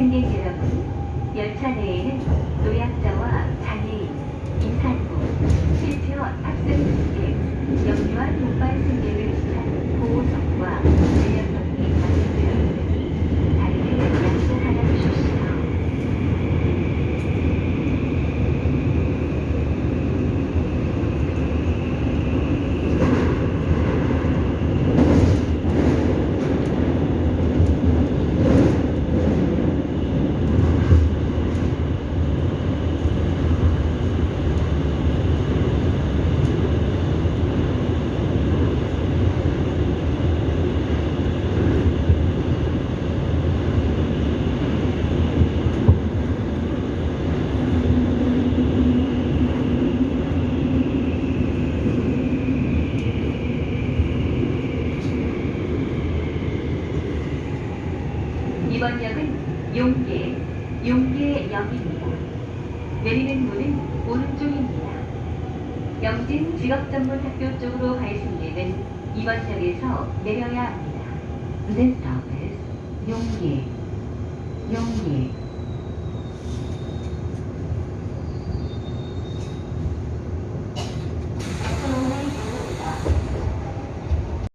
승객 여러분, 열차 내에는 노약자와 장애인, 임산부, 실체어 탑승 이번 역은 용계, 용계역입니다. 내리는 문은 오른쪽입니다. 영진 직업전문학교 쪽으로 갈 승객은 이번 역에서 내려야 합니다. This stop is 용계, 용계.